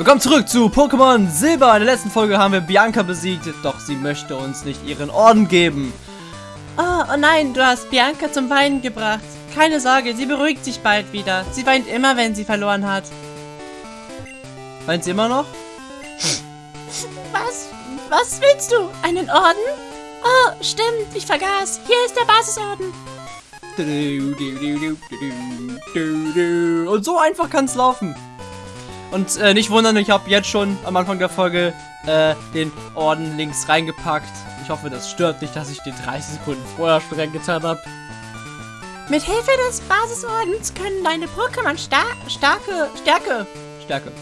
Willkommen zurück zu Pokémon Silber. In der letzten Folge haben wir Bianca besiegt, doch sie möchte uns nicht ihren Orden geben. Oh, oh nein, du hast Bianca zum Weinen gebracht. Keine Sorge, sie beruhigt sich bald wieder. Sie weint immer, wenn sie verloren hat. Weint sie immer noch? Was? Was willst du? Einen Orden? Oh, stimmt, ich vergaß. Hier ist der Basisorden. Und so einfach kann es laufen. Und äh, nicht wundern, ich habe jetzt schon am Anfang der Folge äh, den Orden links reingepackt. Ich hoffe, das stört nicht, dass ich den 30 Sekunden vorher schon reingetan habe. Mit Hilfe des Basisordens können deine Pokémon star starke Stärke, Stärke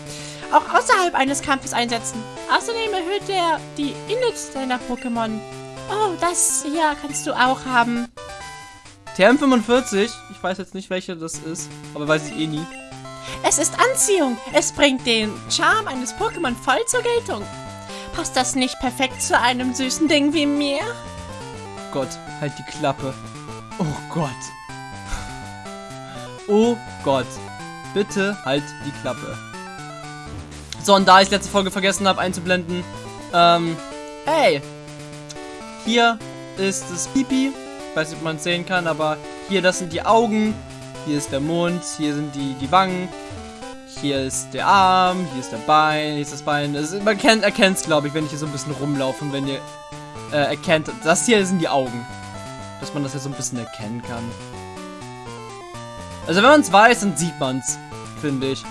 auch außerhalb eines Kampfes einsetzen. Außerdem erhöht er die Init deiner Pokémon. Oh, das hier kannst du auch haben. TM45, ich weiß jetzt nicht, welche das ist, aber weiß ich eh nie. Es ist Anziehung. Es bringt den Charme eines Pokémon voll zur Geltung. Passt das nicht perfekt zu einem süßen Ding wie mir? Gott, halt die Klappe. Oh Gott. Oh Gott. Bitte halt die Klappe. So, und da ich letzte Folge vergessen habe einzublenden, ähm, hey, hier ist das Pipi. Ich weiß nicht, ob man es sehen kann, aber hier, das sind die Augen. Hier ist der Mund, hier sind die, die Wangen. Hier ist der Arm, hier ist der Bein, hier ist das Bein. Also, man erkennt es, glaube ich, wenn ich hier so ein bisschen rumlaufe und wenn ihr äh, erkennt, das hier sind die Augen. Dass man das ja so ein bisschen erkennen kann. Also wenn man es weiß, dann sieht man es, finde ich.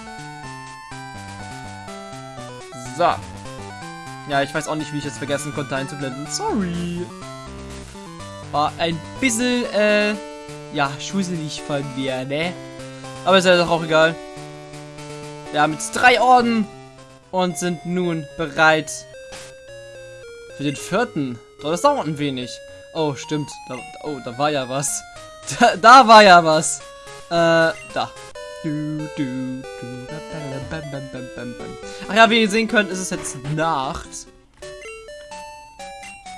So. Ja, ich weiß auch nicht, wie ich es vergessen konnte einzublenden. Sorry. War ein bisschen, äh, ja, schusselig von mir, ne? Aber ist ja doch auch egal. Wir haben jetzt drei Orden und sind nun bereit für den vierten. Doch, das dauert ein wenig. Oh, stimmt. Da, oh, da war ja was. Da, da war ja was. Äh, da. Ach ja, wie ihr sehen könnt, ist es jetzt Nacht.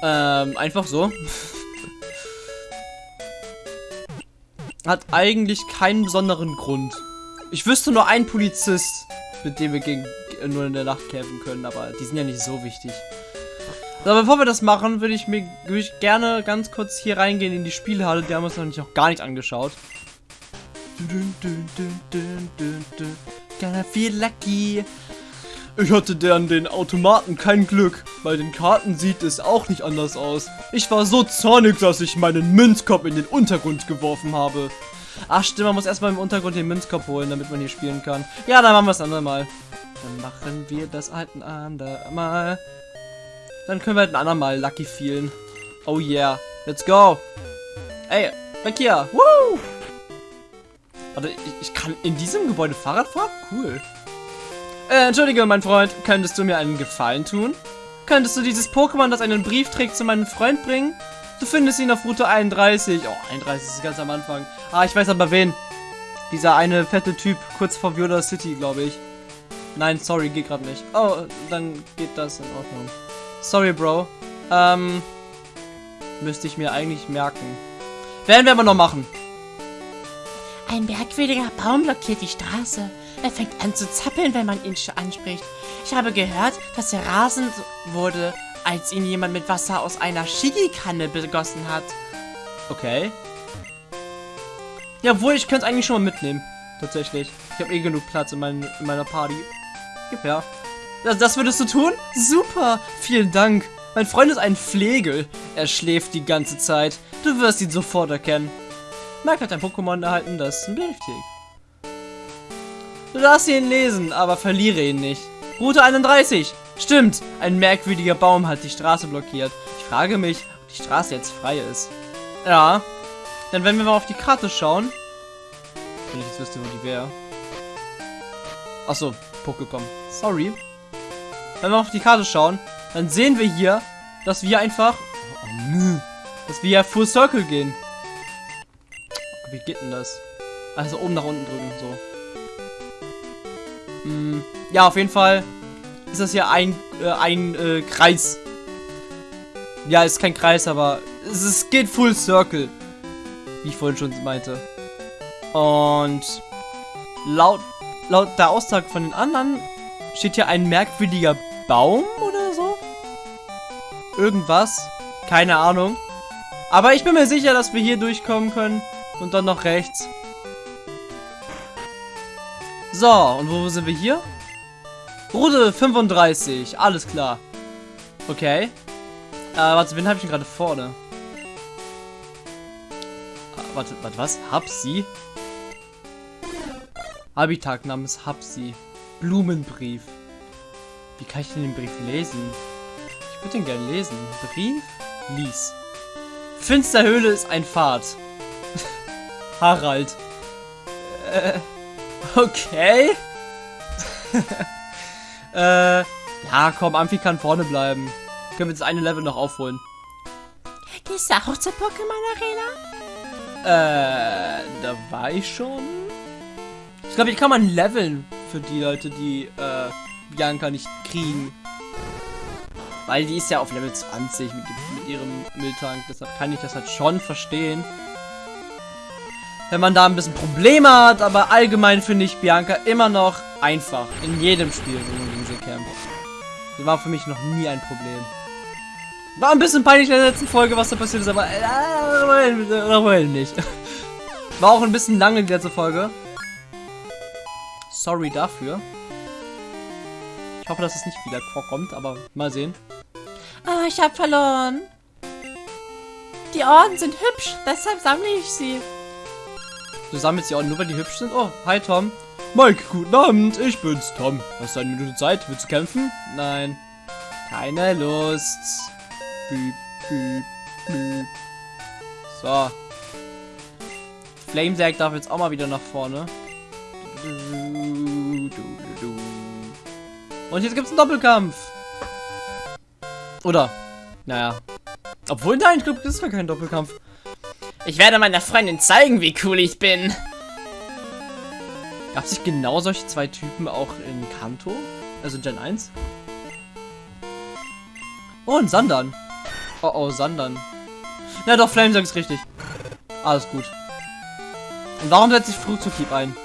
Ähm, einfach so. Hat eigentlich keinen besonderen Grund. Ich wüsste nur einen Polizist, mit dem wir gegen, nur in der Nacht kämpfen können, aber die sind ja nicht so wichtig. So, bevor wir das machen, würde ich mir würd ich gerne ganz kurz hier reingehen in die Spielhalle. Die haben uns noch nicht auch gar nicht angeschaut. Gonna feel lucky. Ich hatte an den Automaten kein Glück. Bei den Karten sieht es auch nicht anders aus. Ich war so zornig, dass ich meinen Münzkopf in den Untergrund geworfen habe. Ach stimmt, man muss erstmal im Untergrund den Münzkopf holen, damit man hier spielen kann. Ja, dann machen wir es andermal. Dann machen wir das halt ein andermal. Dann können wir halt ein andermal Lucky feelen. Oh yeah, let's go. Ey, weg hier. Woo! Warte, ich, ich kann in diesem Gebäude Fahrrad fahren? Cool. Äh, entschuldige, mein Freund, könntest du mir einen Gefallen tun? Könntest du dieses Pokémon, das einen Brief trägt, zu meinem Freund bringen? Du findest ihn auf Route 31. Oh, 31 ist ganz am Anfang. Ah, ich weiß aber wen. Dieser eine fette Typ kurz vor Viola City, glaube ich. Nein, sorry, geht gerade nicht. Oh, dann geht das in Ordnung. Sorry, Bro. Ähm, müsste ich mir eigentlich merken. Werden wir aber noch machen. Ein merkwürdiger Baum blockiert die Straße. Er fängt an zu zappeln, wenn man ihn anspricht. Ich habe gehört, dass er rasend wurde, als ihn jemand mit Wasser aus einer Shigi-Kanne begossen hat. Okay. Jawohl, ich könnte es eigentlich schon mal mitnehmen. Tatsächlich. Ich habe eh genug Platz in, mein, in meiner Party. Gib her. Das, das würdest du tun? Super. Vielen Dank. Mein Freund ist ein Pflegel. Er schläft die ganze Zeit. Du wirst ihn sofort erkennen. Mike hat ein Pokémon erhalten, das ist ein Giftig. Du darfst ihn lesen, aber verliere ihn nicht. Route 31. Stimmt, ein merkwürdiger Baum hat die Straße blockiert. Ich frage mich, ob die Straße jetzt frei ist. Ja. Dann wenn wir mal auf die Karte schauen. Wenn ich jetzt wüsste, wo die wäre. Achso, Pokécom. Sorry. Wenn wir auf die Karte schauen, dann sehen wir hier, dass wir einfach... Oh, nö. Dass wir Full Circle gehen. Wie geht denn das? Also oben nach unten drücken, so. Hm, ja, auf jeden Fall ist das ja ein, äh, ein äh, Kreis. Ja, ist kein Kreis, aber es, es geht Full Circle. Wie ich vorhin schon meinte. Und laut, laut der Aussage von den anderen steht hier ein merkwürdiger Baum oder so? Irgendwas. Keine Ahnung. Aber ich bin mir sicher, dass wir hier durchkommen können. Und dann noch rechts. So, und wo sind wir hier? Route 35. Alles klar. Okay. Äh, warte, wen habe ich denn gerade vorne? Ah, warte, warte, was? Hapsi? Habitat namens Hapsi. Blumenbrief. Wie kann ich denn den Brief lesen? Ich würde den gerne lesen. Brief? Lies. Finsterhöhle ist ein Pfad. Harald. Äh, okay. äh, ja, komm, Amphi kann vorne bleiben. Können wir das eine Level noch aufholen. Gehst du auch zur Pokémon Arena? Äh, da war ich schon. Ich glaube, hier kann man leveln für die Leute, die äh, Bianca nicht kriegen. Weil die ist ja auf Level 20 mit, mit ihrem Mülltank. Deshalb kann ich das halt schon verstehen. Wenn man da ein bisschen Probleme hat, aber allgemein finde ich Bianca immer noch einfach. In jedem Spiel, man gegen sie kämpft. Sie war für mich noch nie ein Problem. War ein bisschen peinlich in der letzten Folge, was da passiert ist, aber äh, nicht. War auch ein bisschen lange die letzte Folge. Sorry dafür. Ich hoffe, dass es nicht wieder vorkommt, aber mal sehen. Oh, ich habe verloren. Die Orden sind hübsch, deshalb sammle ich sie. Du sammelst die Orden nur, weil die hübsch sind? Oh, hi Tom. Mike, guten Abend, ich bin's, Tom. Hast du eine Minute Zeit? Willst du kämpfen? Nein. Keine Lust. Büb, büb, büb. So. Flamesack darf jetzt auch mal wieder nach vorne. Und jetzt gibt's einen Doppelkampf. Oder? Naja. Obwohl, nein, ich glaube, das ist gar kein Doppelkampf. Ich werde meiner Freundin zeigen, wie cool ich bin. Gab es nicht genau solche zwei Typen auch in Kanto? Also Gen 1? Oh, ein Sandern. Oh, oh, Sandern. Na doch, Flamesang ist richtig. Alles gut. Und warum setze ich Flugzeughieb ein?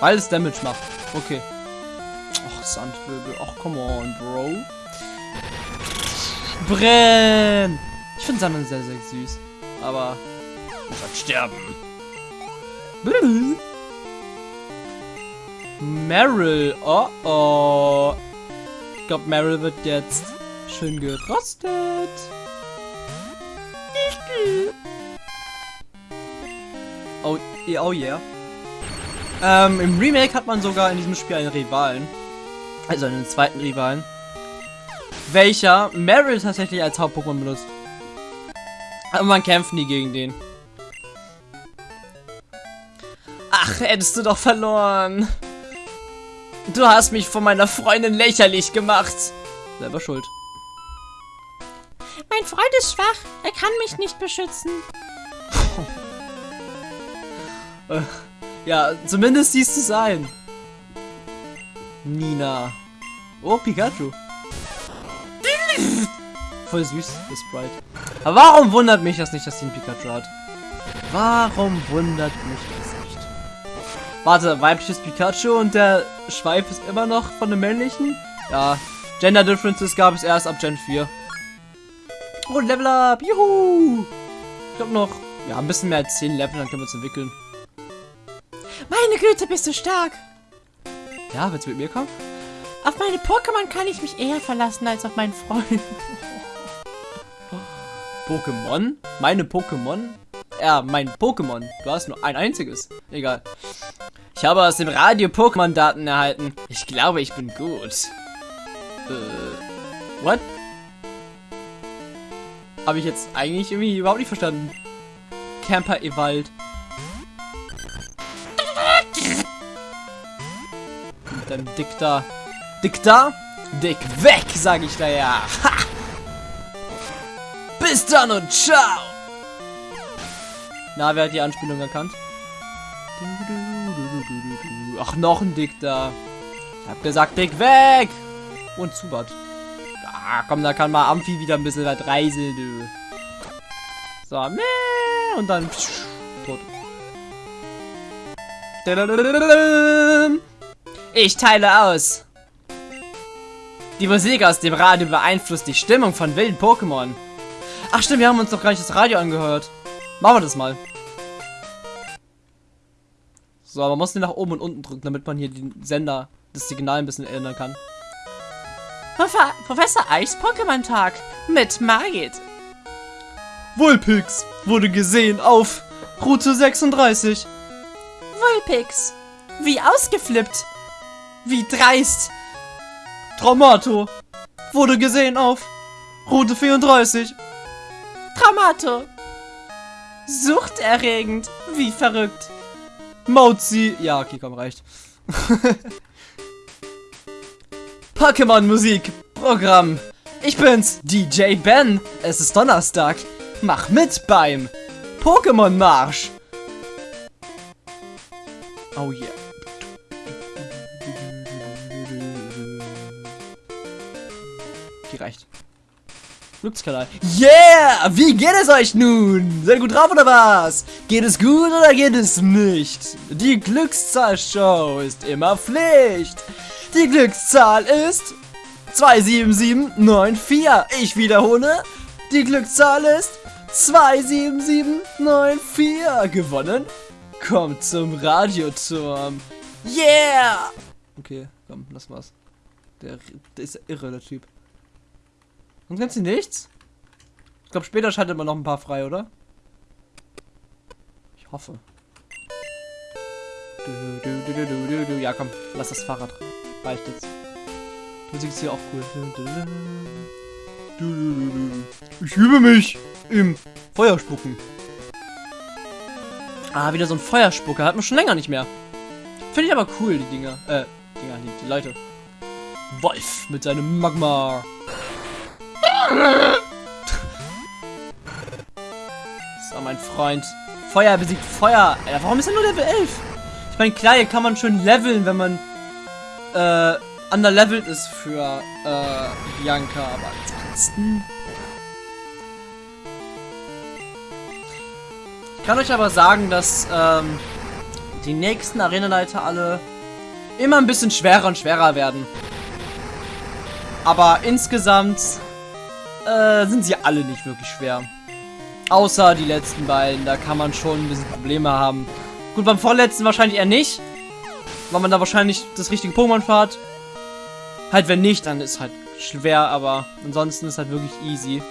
Weil es Damage macht. Okay. Och, Sandwirbel. Och, come on, Bro. Brenn! Ich finde Sandern sehr, sehr süß. Aber halt sterben. Meryl. Oh oh. Ich glaube, Meryl wird jetzt schön gerostet. Oh, oh yeah. Ähm, im Remake hat man sogar in diesem Spiel einen Rivalen. Also einen zweiten Rivalen. Welcher Meryl tatsächlich als Haupt-Pokémon benutzt. Aber man kämpft nie gegen den. Ach, hättest du doch verloren. Du hast mich von meiner Freundin lächerlich gemacht. Selber schuld. Mein Freund ist schwach. Er kann mich nicht beschützen. Äh, ja, zumindest siehst du sein. Nina. Oh, Pikachu. Voll süß, das Sprite. Aber warum wundert mich das nicht, dass sie einen Pikachu hat? Warum wundert mich das nicht? Warte, weibliches Pikachu und der Schweif ist immer noch von dem männlichen? Ja, Gender Differences gab es erst ab Gen 4. Oh, Level Up! Juhu! Ich glaube noch, ja, ein bisschen mehr als 10 Level, dann können wir uns entwickeln. Meine Güte, bist du stark! Ja, willst du mit mir kommen? Auf meine Pokémon kann ich mich eher verlassen als auf meinen Freund. Pokémon? Meine Pokémon? Ja, mein Pokémon. Du hast nur ein einziges. Egal. Ich habe aus dem Radio Pokémon-Daten erhalten. Ich glaube, ich bin gut. Äh, what? Habe ich jetzt eigentlich irgendwie überhaupt nicht verstanden. Camper Ewald. Mit deinem Dick da. Dick da? Dick weg, sage ich da ja. Ha! Bis dann und ciao. Na, wer hat die Anspielung erkannt? Ach, noch ein Dick da. Ich hab gesagt, Dick weg. Und Zubat. Ah, komm, da kann mal Amphi wieder ein bisschen was reiseln, du. So, und dann psch, tot. Ich teile aus. Die Musik aus dem Radio beeinflusst die Stimmung von wilden Pokémon. Ach stimmt, wir haben uns noch gar nicht das Radio angehört. Machen wir das mal. So, man muss den nach oben und unten drücken, damit man hier den Sender, das Signal ein bisschen ändern kann. Prof Professor Eichs Pokémon-Tag mit Margit. Vulpix wurde gesehen auf Route 36. Vulpix. Wie ausgeflippt. Wie dreist. Traumato wurde gesehen auf Route 34. Traumato. Suchterregend. Wie verrückt. Mauzi. Ja, okay, komm, reicht. Pokémon Musik Programm. Ich bin's, DJ Ben. Es ist Donnerstag. Mach mit beim Pokémon Marsch. Oh yeah. Die reicht. Glückskanal. Yeah! Wie geht es euch nun? Seid ihr gut drauf oder was? Geht es gut oder geht es nicht? Die Glückszahl-Show ist immer Pflicht. Die Glückszahl ist 27794. Ich wiederhole. Die Glückszahl ist 27794. Gewonnen? Kommt zum Radioturm. Yeah! Okay, komm, lass mal's. Der, der ist irre, der Typ. Sonst kannst du nichts? Ich glaube, später schaltet man noch ein paar frei, oder? Ich hoffe. Ja, komm, lass das Fahrrad. Reicht jetzt. Die Musik ist hier auch cool. Ich übe mich im Feuerspucken. Ah, wieder so ein Feuerspucker. Hat man schon länger nicht mehr. Finde ich aber cool, die Dinger. Äh, Dinger, die, die Leute. Wolf mit seinem Magma. So, mein Freund. Feuer besiegt Feuer. Alter, warum ist er nur Level 11? Ich meine, klar, hier kann man schon leveln, wenn man äh, underlevelt ist für äh, Bianca, aber ansonsten... Ich kann euch aber sagen, dass ähm, die nächsten Arenaleiter alle immer ein bisschen schwerer und schwerer werden. Aber insgesamt äh, sind sie alle nicht wirklich schwer. Außer die letzten beiden, da kann man schon ein bisschen Probleme haben. Gut, beim vorletzten wahrscheinlich eher nicht. Weil man da wahrscheinlich das richtige Pokémon fährt. Halt, wenn nicht, dann ist halt schwer, aber ansonsten ist halt wirklich easy.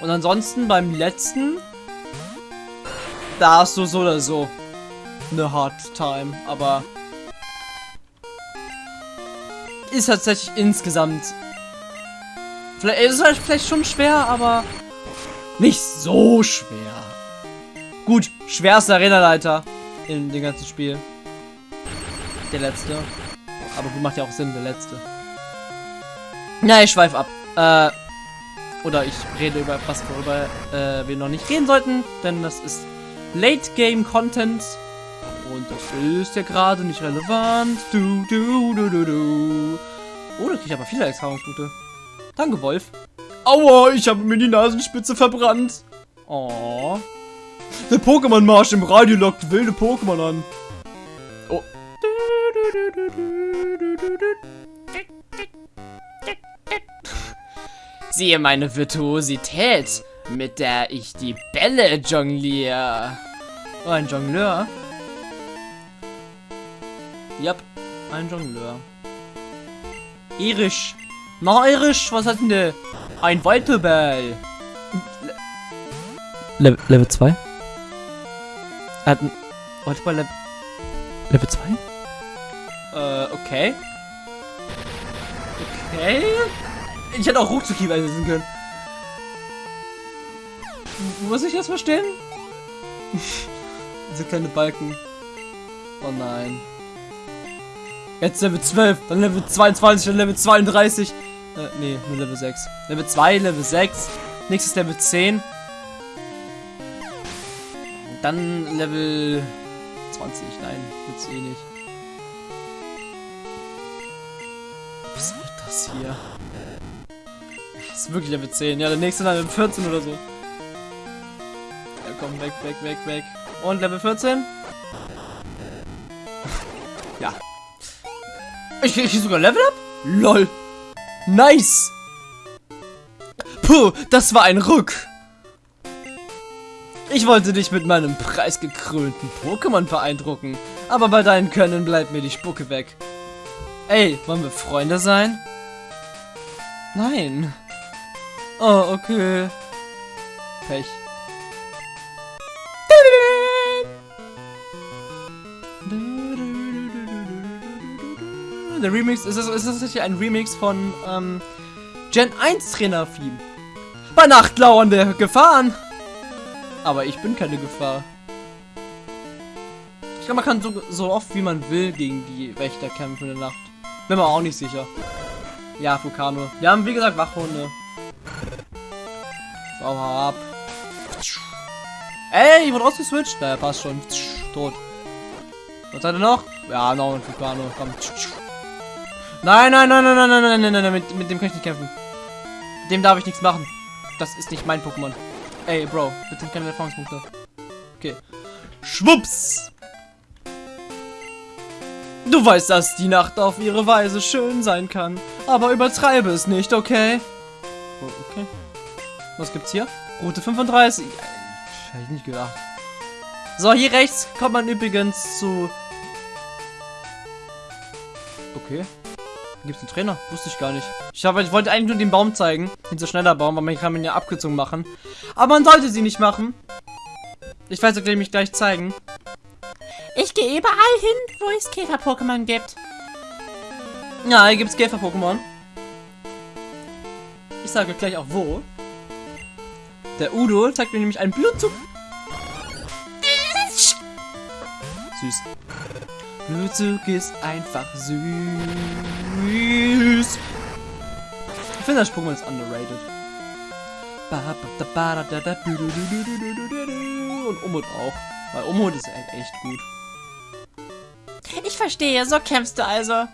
Und ansonsten beim letzten, da hast du so oder so eine Hard Time, aber ist tatsächlich insgesamt vielleicht ist es halt vielleicht schon schwer, aber nicht so schwer. Gut, schwerster Arenaleiter in dem ganzen Spiel. Der letzte. Aber gut, macht ja auch Sinn, der letzte. Na, ich schweife ab. Äh, oder ich rede über was, worüber äh, wir noch nicht reden sollten, denn das ist Late Game Content. Und das ist ja gerade nicht relevant. Du, du, du, du, du. Oh, da kriege ich aber viele Erfahrungspunkte. Danke, Wolf. Aua, ich habe mir die Nasenspitze verbrannt. Oh. Der Pokémon-Marsch im Radio lockt wilde Pokémon an. Oh. Siehe meine Virtuosität, mit der ich die Bälle jongliere. Oh, ein Jongleur. Yep, ein Jongleur. Irisch. Na, Irisch, was hat denn der? Ein Walterball. Le Level 2? Hat ein Walterball Level... Level 2? Äh, okay. Okay. Ich hätte auch Ruckzucki einsetzen können. Muss ich das verstehen? Diese kleine Balken. Oh nein. Jetzt Level 12, dann Level 22, dann Level 32. Äh, nee, nur Level 6. Level 2, Level 6. Nächstes Level 10. Und dann Level 20. Nein, wird's eh nicht. Was wird das hier? Das ist wirklich Level 10. Ja, der nächste dann Level 14 oder so. Ja, komm, weg, weg, weg, weg. Und Level 14? ja. Ich krieg sogar Level Up? LOL. Nice. Puh, das war ein Ruck. Ich wollte dich mit meinem preisgekrönten Pokémon beeindrucken, aber bei deinen Können bleibt mir die Spucke weg. Ey, wollen wir Freunde sein? Nein. Oh, okay. Pech. Der Remix, ist das, ist tatsächlich ein Remix von ähm, Gen 1 Trainer Theme. Bei Nacht lauernde Gefahren. Aber ich bin keine Gefahr. Ich glaube, man kann so, so oft wie man will gegen die Wächter kämpfen in der Nacht. Bin mir auch nicht sicher. Ja, Vulkano. Wir haben, wie gesagt, Wachhunde. So, ab. Ey, ich wurde rausgeswitcht. Naja, passt schon. Tot. Was hat er noch? Ja, noch ein Vulkano. Komm. Nein, nein, nein, nein, nein, nein, nein, nein, nein, mit, mit dem kann ich nicht kämpfen. Dem darf ich nichts machen. Das ist nicht mein Pokémon. Ey, Bro, bitte keine Erfahrungspunkte. Okay. Schwupps! Du weißt, dass die Nacht auf ihre Weise schön sein kann. Aber übertreibe es nicht, okay? Oh, okay. Was gibt's hier? Route 35. Ja, hätte ich nicht gedacht. So, hier rechts kommt man übrigens zu... Okay. Da gibt's einen Trainer. Wusste ich gar nicht. Ich, hab, ich wollte eigentlich nur den Baum zeigen. Den so schneller Baum, weil man kann ihn ja abgezogen machen. Aber man sollte sie nicht machen. Ich weiß, ich mich gleich zeigen. Ich gehe überall hin, wo es Käfer-Pokémon gibt. Ja, hier gibt's Käfer-Pokémon. Ich sage gleich auch wo. Der Udo zeigt mir nämlich einen Blutzug. Süß. Blutzug ist einfach süß. Ich finde, das Pokémon ist underrated. Und Umut auch. Weil Umut ist echt gut. Ich verstehe, so kämpfst du also.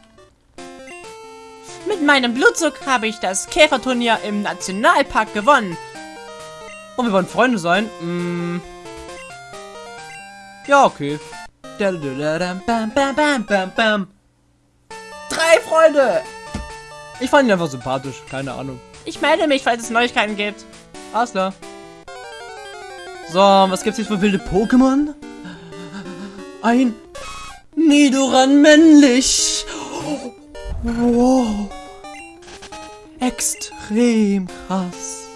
Mit meinem Blutzug habe ich das Käferturnier im Nationalpark gewonnen. Und wir wollen Freunde sein? Mm. Ja, okay. Drei Freunde! Ich fand ihn einfach sympathisch, keine Ahnung. Ich melde mich, falls es Neuigkeiten gibt. Alles klar. So, was gibt's jetzt für wilde Pokémon? Ein Nidoran männlich. Wow. Extrem krass.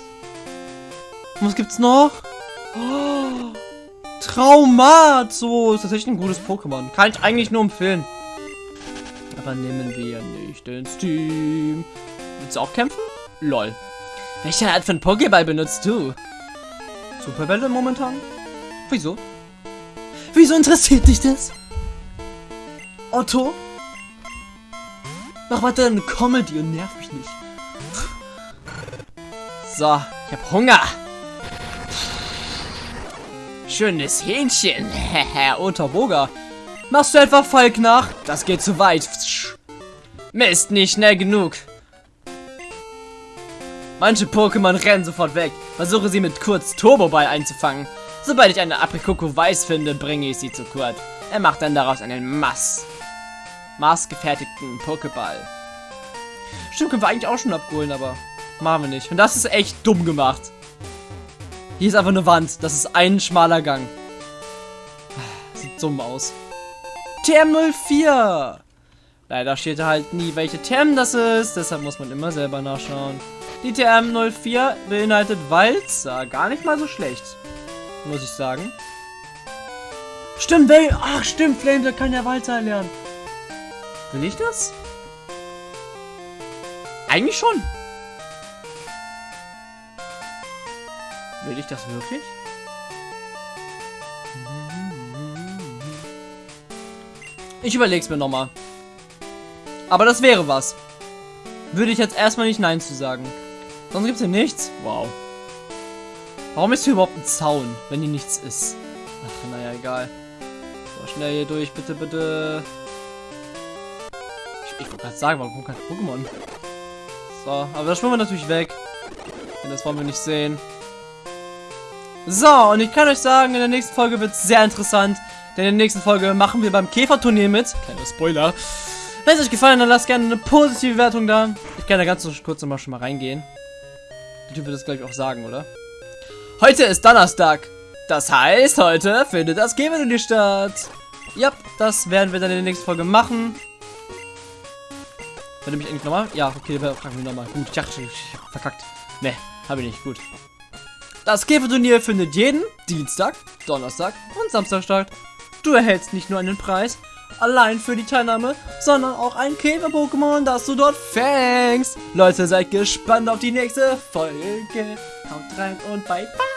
Und was gibt's noch? Oh, Traumato. Ist tatsächlich ein gutes Pokémon. Kann ich eigentlich nur empfehlen. Aber nehmen wir nicht ins Team. Willst du auch kämpfen? Lol. Welche Art von Pokéball benutzt du? Superbälle momentan? Wieso? Wieso interessiert dich das? Otto? Mach weiter eine Comedy und nerv mich nicht. So, ich hab Hunger. Schönes Hähnchen. Herr Unterboga. Machst du etwa Falk nach? Das geht zu weit. Mist, nicht schnell genug. Manche Pokémon rennen sofort weg. Versuche sie mit kurz Turboball einzufangen. Sobald ich eine Aprikoko weiß finde, bringe ich sie zu Kurt. Er macht dann daraus einen Mass. Maßgefertigten Pokéball. Stimmt, können wir eigentlich auch schon abholen, aber machen wir nicht. Und das ist echt dumm gemacht. Hier ist einfach eine Wand. Das ist ein schmaler Gang. Sieht dumm aus. TM04! Leider steht da halt nie, welche TM das ist. Deshalb muss man immer selber nachschauen. Die TM04 beinhaltet Walzer. Gar nicht mal so schlecht. Muss ich sagen. Stimmt, Vel Ach, stimmt, Flame, der kann ja Walzer lernen. Will ich das? Eigentlich schon. Will ich das wirklich? Ich überleg's mir nochmal. Aber das wäre was. Würde ich jetzt erstmal nicht Nein zu sagen. Sonst gibt's hier nichts? Wow. Warum ist hier überhaupt ein Zaun, wenn hier nichts ist? Ach, naja, egal. So, schnell hier durch, bitte, bitte. Ich, ich wollte gerade sagen, warum kommt kein Pokémon? So, aber das schwimmen wir natürlich weg. Denn das wollen wir nicht sehen. So, und ich kann euch sagen, in der nächsten Folge wird es sehr interessant. Denn in der nächsten Folge machen wir beim Käferturnier mit. Kleiner Spoiler. Wenn es euch gefallen hat, lasst gerne eine positive Wertung da. Ich kann da ganz kurz nochmal schon mal reingehen. Der Typ wird das gleich auch sagen, oder? Heute ist Donnerstag. Das heißt, heute findet das Game-Turnier statt. Ja, das werden wir dann in der nächsten Folge machen. Wenn du mich eigentlich nochmal? Ja, okay, fragen wir nochmal. Gut, ich dachte, ich verkackt. Ne, habe ich nicht. Gut. Das Käferturnier findet jeden Dienstag, Donnerstag und Samstag statt. Du erhältst nicht nur einen Preis, allein für die Teilnahme, sondern auch ein Käfer-Pokémon, das du dort fängst. Leute, seid gespannt auf die nächste Folge. Haut rein und bye bye.